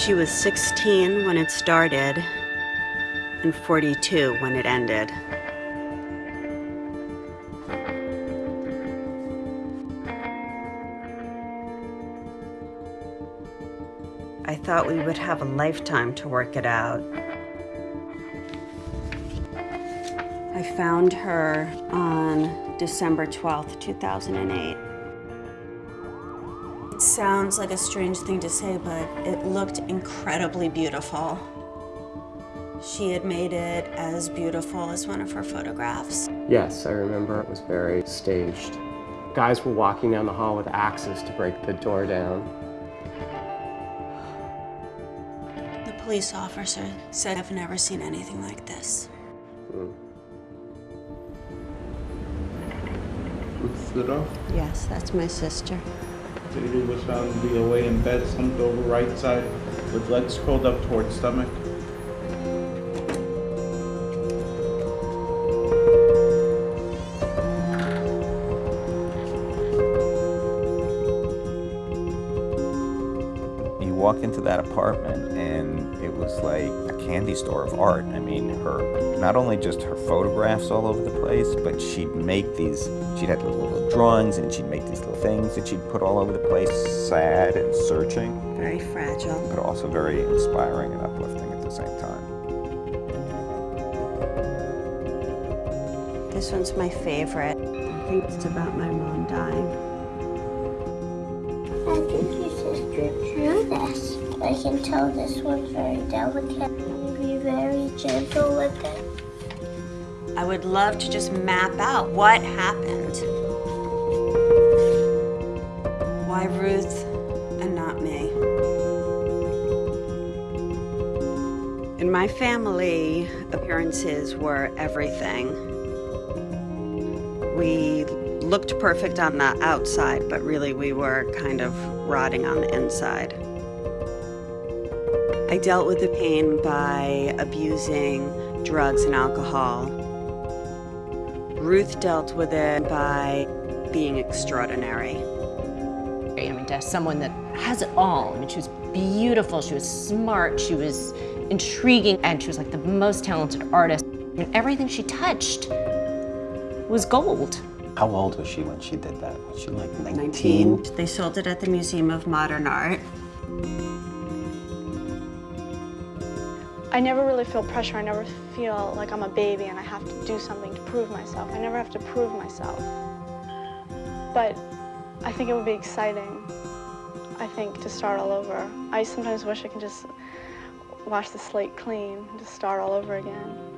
She was 16 when it started and 42 when it ended. I thought we would have a lifetime to work it out. I found her on December 12th, 2008. It sounds like a strange thing to say, but it looked incredibly beautiful. She had made it as beautiful as one of her photographs. Yes, I remember it was very staged. Guys were walking down the hall with axes to break the door down. The police officer said, I've never seen anything like this. Mm. Stood off. Yes, that's my sister. Baby was found to be away in bed, slumped over right side, with legs curled up towards stomach. Walk into that apartment and it was like a candy store of art. I mean, her, not only just her photographs all over the place, but she'd make these, she'd have little drawings and she'd make these little things that she'd put all over the place, sad and searching, Very fragile. but also very inspiring and uplifting at the same time. This one's my favorite. I think it's about my mom dying. I think your sister drew this. I can tell this one's very delicate. Be very gentle with it. I would love to just map out what happened. Why Ruth and not me? In my family, appearances were everything. We looked perfect on the outside, but really we were kind of rotting on the inside. I dealt with the pain by abusing drugs and alcohol. Ruth dealt with it by being extraordinary. I mean, to someone that has it all. I mean, she was beautiful, she was smart, she was intriguing, and she was like the most talented artist. I mean, everything she touched was gold. How old was she when she did that? Was she like 19? They sold it at the Museum of Modern Art. I never really feel pressure. I never feel like I'm a baby and I have to do something to prove myself. I never have to prove myself. But I think it would be exciting, I think, to start all over. I sometimes wish I could just wash the slate clean and just start all over again.